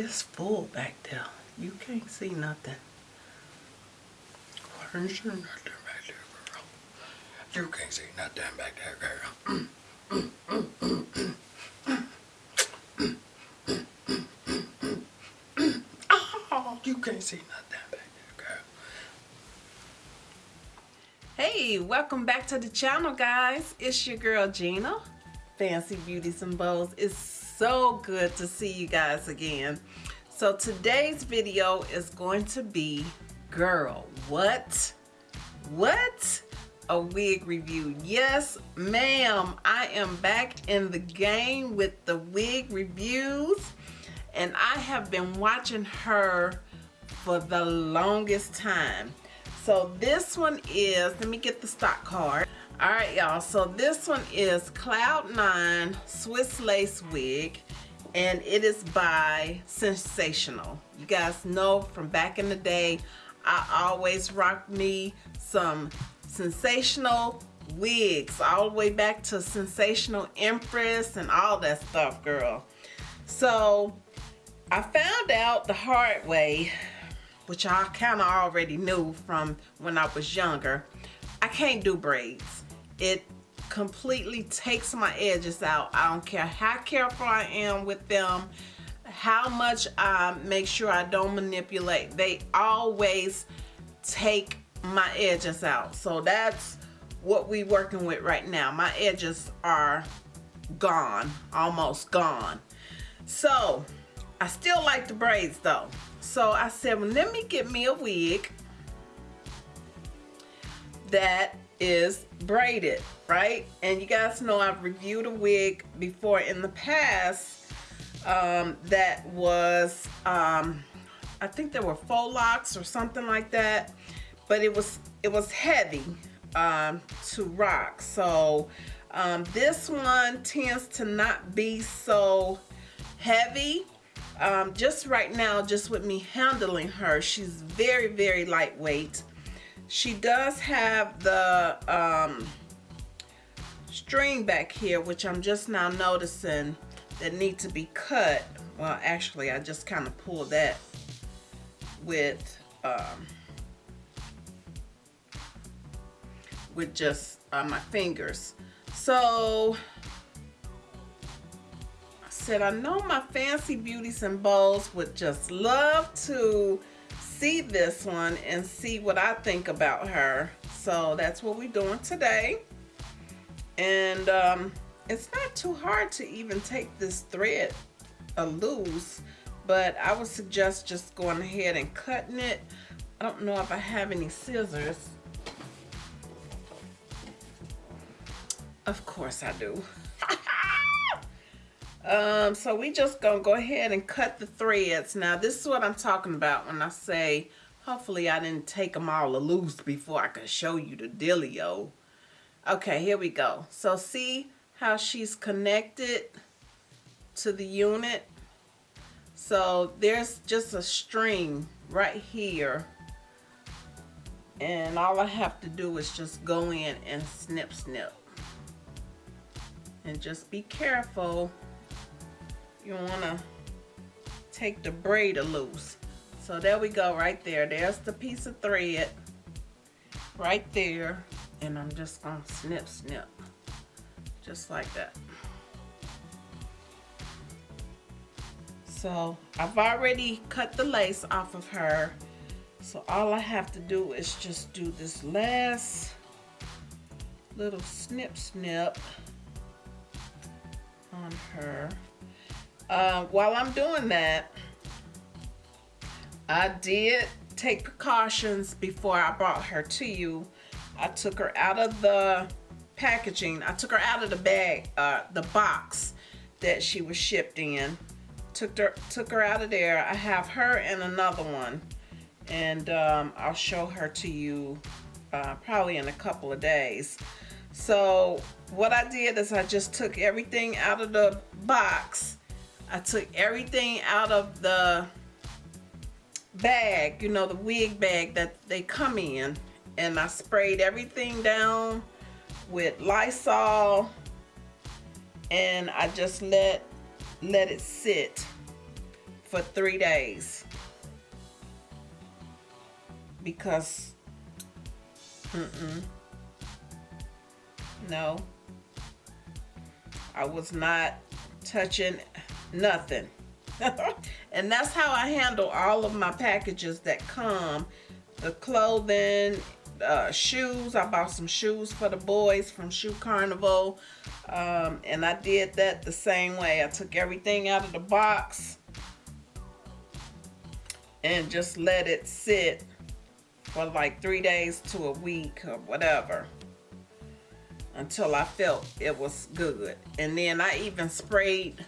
It's full back there. You can't see nothing. Can't see nothing back there, girl. You can't see nothing back there, girl. oh, you can't see nothing back there, girl. Hey, welcome back to the channel, guys. It's your girl, Gina. Fancy Beauties and Bows. It's so good to see you guys again. So today's video is going to be, girl, what? What? A wig review. Yes, ma'am. I am back in the game with the wig reviews. And I have been watching her for the longest time. So this one is, let me get the stock card. All right, y'all. So this one is Cloud9 Swiss Lace Wig and it is by sensational You guys know from back in the day, I always rocked me some sensational wigs all the way back to Sensational Empress and all that stuff, girl. So I found out the hard way, which I kind of already knew from when I was younger, I can't do braids. It completely takes my edges out. I don't care how careful I am with them, how much I make sure I don't manipulate. They always take my edges out. So that's what we working with right now. My edges are gone, almost gone. So I still like the braids though. So I said, well, let me get me a wig that is braided, right? And you guys know I've reviewed a wig before in the past um, that was, um, I think there were faux locks or something like that, but it was, it was heavy um, to rock. So um, this one tends to not be so heavy. Um, just right now, just with me handling her, she's very, very lightweight. She does have the um, string back here, which I'm just now noticing that need to be cut. Well, actually, I just kind of pulled that with um, with just uh, my fingers. So I said, I know my fancy beauties and bows would just love to see this one and see what I think about her. So that's what we're doing today. And um, it's not too hard to even take this thread a loose, but I would suggest just going ahead and cutting it. I don't know if I have any scissors. Of course I do. Um, so we just gonna go ahead and cut the threads. Now this is what I'm talking about when I say, hopefully I didn't take them all loose before I could show you the dealio. Okay, here we go. So see how she's connected to the unit? So there's just a string right here. And all I have to do is just go in and snip snip. And just be careful you want to take the braid loose. So there we go right there. There's the piece of thread right there. And I'm just to snip, snip. Just like that. So I've already cut the lace off of her. So all I have to do is just do this last little snip snip on her. Uh, while I'm doing that, I did take precautions before I brought her to you. I took her out of the packaging. I took her out of the bag, uh, the box that she was shipped in. Took her, took her out of there. I have her and another one. And um, I'll show her to you uh, probably in a couple of days. So what I did is I just took everything out of the box I took everything out of the bag, you know, the wig bag that they come in. And I sprayed everything down with Lysol. And I just let, let it sit for three days because mm-mm, no I was not touching nothing. And that's how I handle all of my packages that come. The clothing uh, shoes. I bought some shoes for the boys from Shoe Carnival. Um, and I did that the same way. I took everything out of the box and just let it sit for like three days to a week or whatever until I felt it was good. And then I even sprayed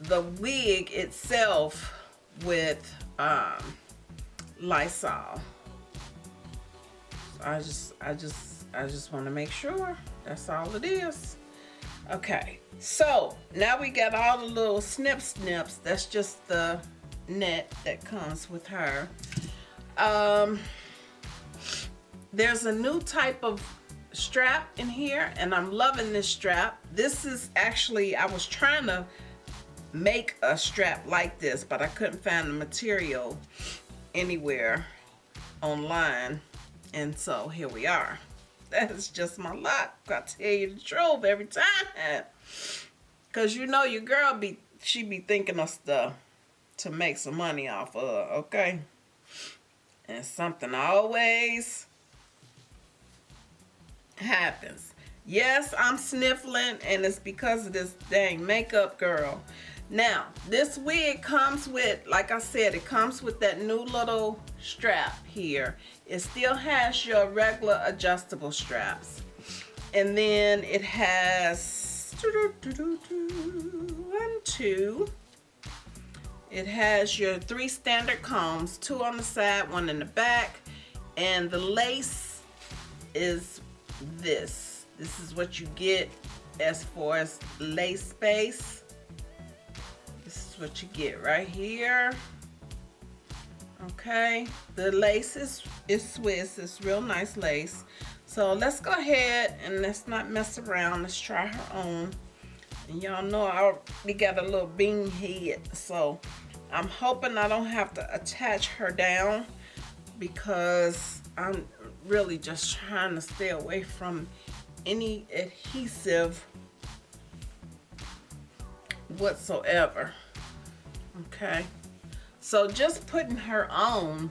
the wig itself with um, Lysol. I just I just I just want to make sure that's all it is. Okay so now we got all the little snip snips that's just the net that comes with her. Um there's a new type of strap in here and I'm loving this strap. This is actually I was trying to make a strap like this but I couldn't find the material anywhere online. And so here we are. That is just my luck. I tell you the truth every time. Because you know your girl be she be thinking of stuff to make some money off of okay? And something always happens. Yes I'm sniffling and it's because of this dang makeup girl now, this wig comes with, like I said, it comes with that new little strap here. It still has your regular adjustable straps. And then it has one, two. It has your three standard combs, two on the side, one in the back. And the lace is this. This is what you get as far as lace space what you get right here. Okay, the lace is, is Swiss. It's real nice lace. So let's go ahead and let's not mess around. Let's try her on. And y'all know I already got a little bean head. So I'm hoping I don't have to attach her down because I'm really just trying to stay away from any adhesive whatsoever okay. So just putting her on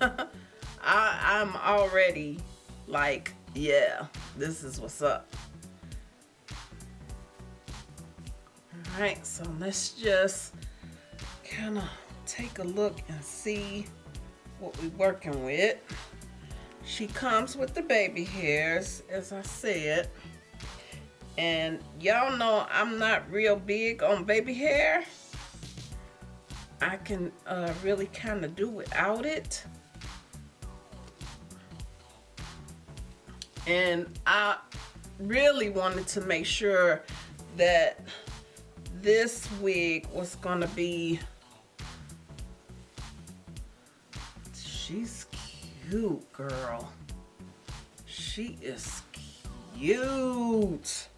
I, I'm already like yeah this is what's up. All right so let's just kind of take a look and see what we're working with. She comes with the baby hairs as I said. And y'all know I'm not real big on baby hair I can uh, really kind of do without it. And I really wanted to make sure that this wig was gonna be she's cute girl she is cute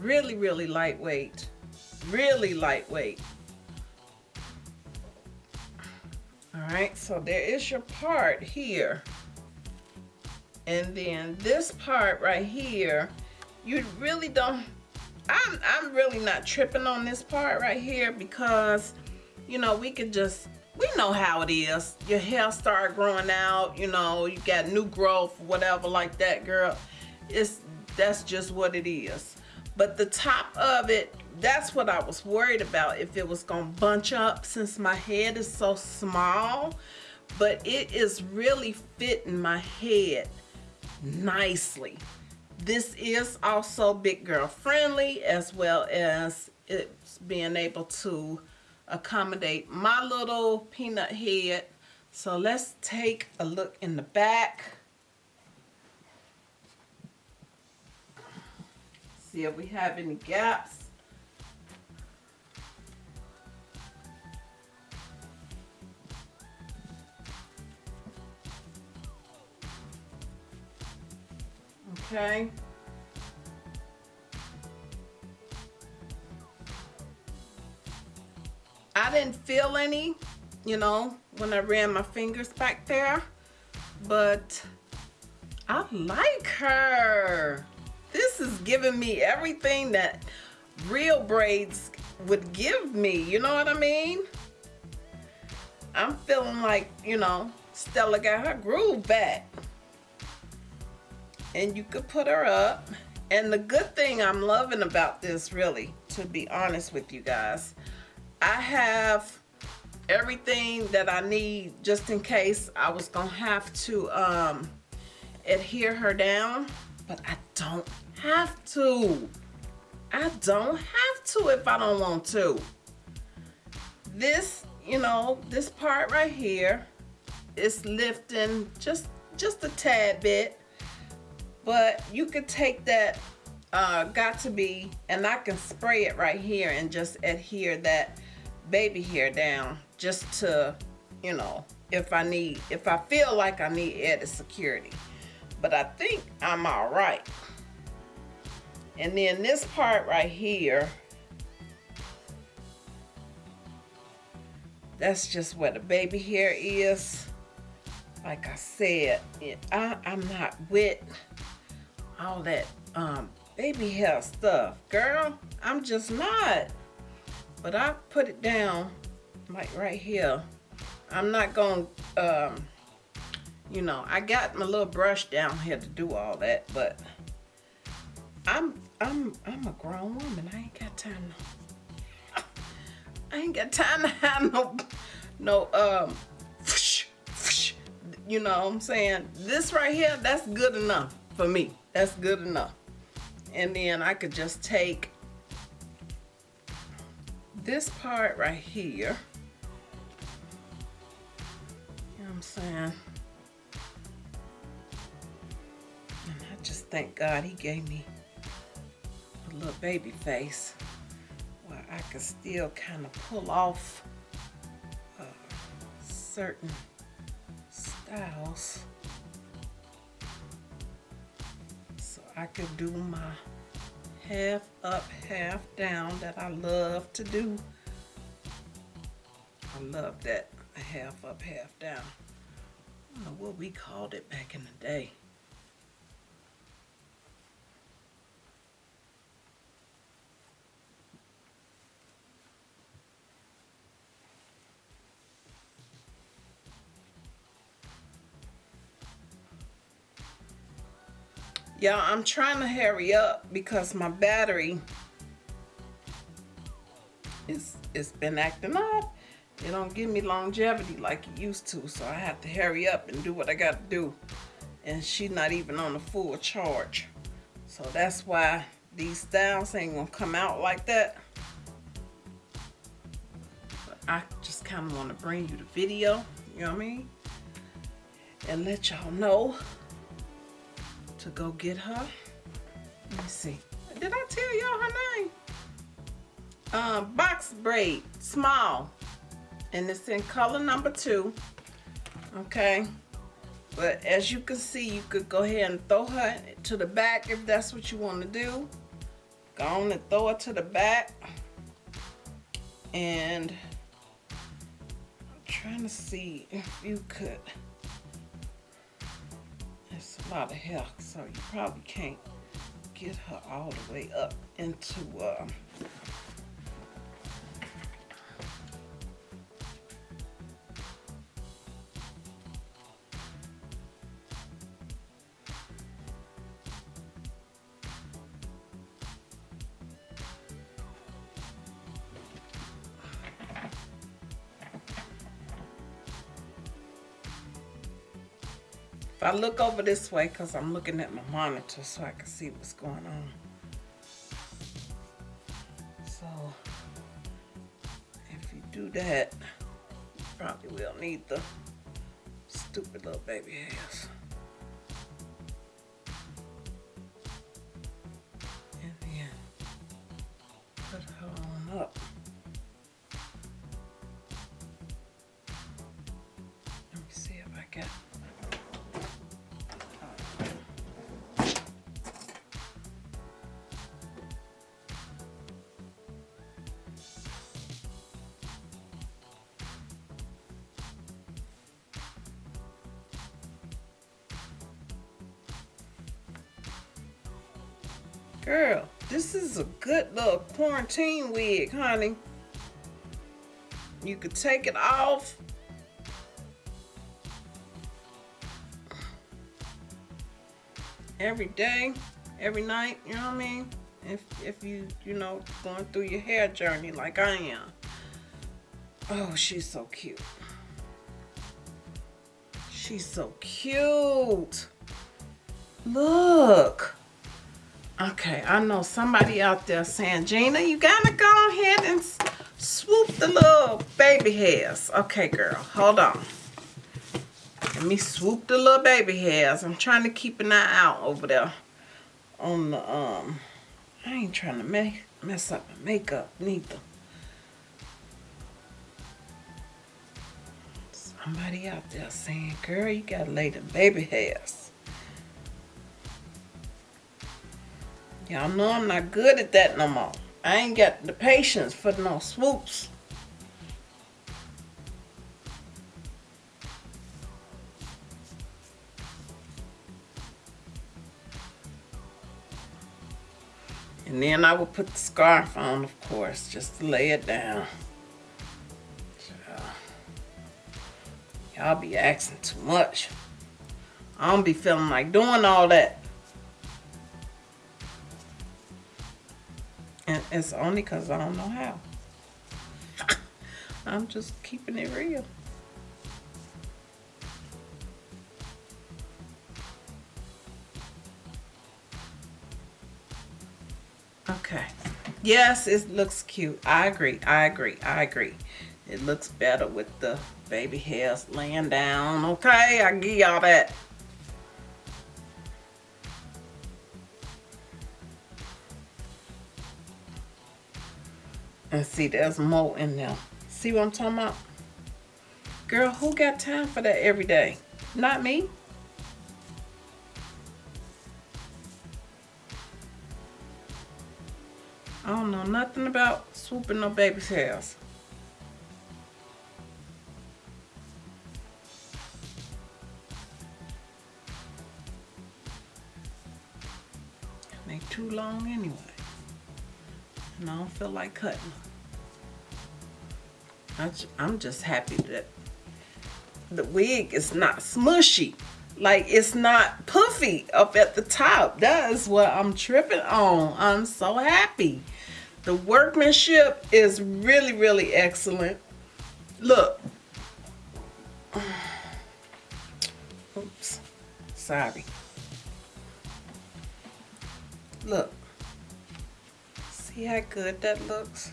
really really lightweight. Really lightweight. All right so there is your part here. And then this part right here you really don't I'm, I'm really not tripping on this part right here because you know we could just we know how it is. Your hair start growing out you know you got new growth whatever like that girl. It's that's just what it is but the top of it that's what I was worried about if it was gonna bunch up since my head is so small. But it is really fitting my head nicely. This is also big girl friendly as well as it's being able to accommodate my little peanut head. So let's take a look in the back see if we have any gaps. Okay. I didn't feel any, you know, when I ran my fingers back there, but I like her. This is giving me everything that real braids would give me. You know what I mean? I'm feeling like, you know, Stella got her groove back. And you could put her up. And the good thing I'm loving about this, really, to be honest with you guys, I have everything that I need just in case I was to have to um, adhere her down. But I don't have to. I don't have to if I don't want to. This, you know, this part right here is lifting just just a tad bit. But you could take that uh, got2b and I can spray it right here and just adhere that baby hair down just to, you know, if I need, if I feel like I need added security. But I think I'm all right. And then this part right here, that's just where the baby hair is. Like I said, it, I, I'm not with all that um, baby hair stuff. Girl, I'm just not. But I put it down like right here. I'm not going to, um, you know, I got my little brush down here to do all that, but I'm I'm I'm a grown woman. I ain't got time. No, I ain't got time to have no no um. You know what I'm saying? This right here, that's good enough for me. That's good enough. And then I could just take this part right here. You know what I'm saying? Thank God he gave me a little baby face where I could still kind of pull off uh, certain styles. So I could do my half up half down that I love to do. I love that half up half down. I don't know what we called it back in the day Y'all, I'm trying to hurry up because my battery is it's been acting up. It don't give me longevity like it used to, so I have to hurry up and do what I got to do. And she's not even on a full charge. So that's why these styles ain't gonna come out like that. But I just kind of want to bring you the video, you know what I mean? And let y'all know to go get her. Let me see. Did I tell y'all her name? Um, box braid, small. And it's in color number two. Okay. But as you can see, you could go ahead and throw her to the back if that's what you want to do. Go on and throw her to the back. And I'm trying to see if you could a lot of hair, so you probably can't get her all the way up into uh, If I look over this way, because I'm looking at my monitor so I can see what's going on. So, if you do that, you probably will need the stupid little baby hairs. And then put her on up. Girl, this is a good little quarantine wig, honey. You could take it off. Every day, every night, you know what I mean? If, if you, you know, going through your hair journey like I am. Oh, she's so cute. She's so cute. Look. Okay, I know somebody out there saying, Gina, you gotta go ahead and swoop the little baby hairs. Okay, girl, hold on. Let me swoop the little baby hairs. I'm trying to keep an eye out over there on the, um, I ain't trying to make, mess up my makeup neither. Somebody out there saying, girl, you gotta lay the baby hairs. Y'all know I'm not good at that no more. I ain't got the patience for no swoops. And then I will put the scarf on, of course, just to lay it down. Y'all be asking too much. I don't be feeling like doing all that. It's only because I don't know how. I'm just keeping it real. Okay. Yes, it looks cute. I agree. I agree. I agree. It looks better with the baby hairs laying down. Okay, I give y'all that. And see, there's more in there. See what I'm talking about? Girl, who got time for that every day? Not me. I don't know nothing about swooping no baby's hairs. Make too long anyway and I don't feel like cutting I'm just happy that the wig is not smushy. Like it's not puffy up at the top. That is what I'm tripping on. I'm so happy. The workmanship is really, really excellent. Look. Oops. Sorry. Look. See how good that looks?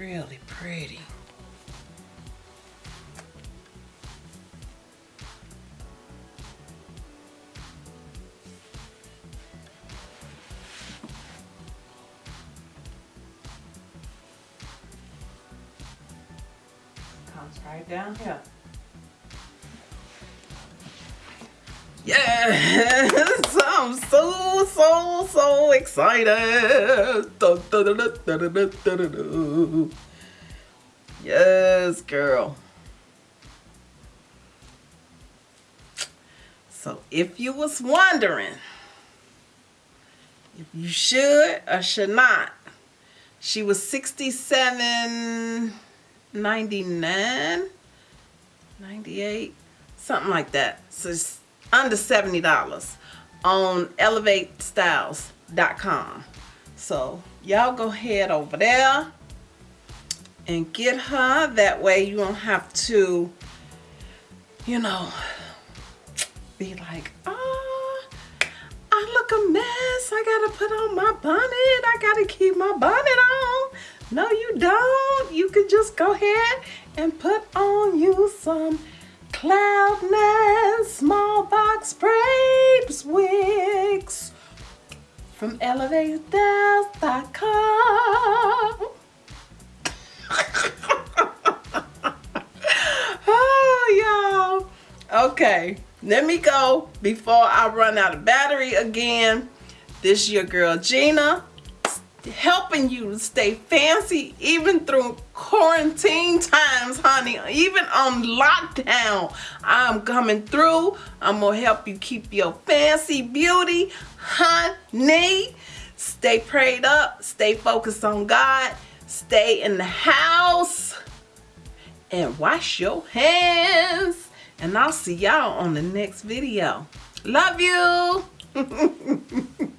Really pretty. Comes right down here. So, excited. Yes, girl. So if you was wondering if you should or should not, she was 67 99 98 something like that. So it's under $70 on elevatestyles.com. So y'all go head over there and get her. That way you don't have to, you know, be like, oh, I look a mess. I got to put on my bonnet. I got to keep my bonnet on. No, you don't. You can just go ahead and put on you some Cloud Nine Small Box Braids Wigs from ElevateStyles.com. oh, y'all. Okay, let me go before I run out of battery again. This is your girl Gina. Helping you stay fancy even through quarantine times, honey. Even on lockdown, I'm coming through. I'm gonna help you keep your fancy beauty, honey. Stay prayed up, stay focused on God, stay in the house, and wash your hands. And I'll see y'all on the next video. Love you.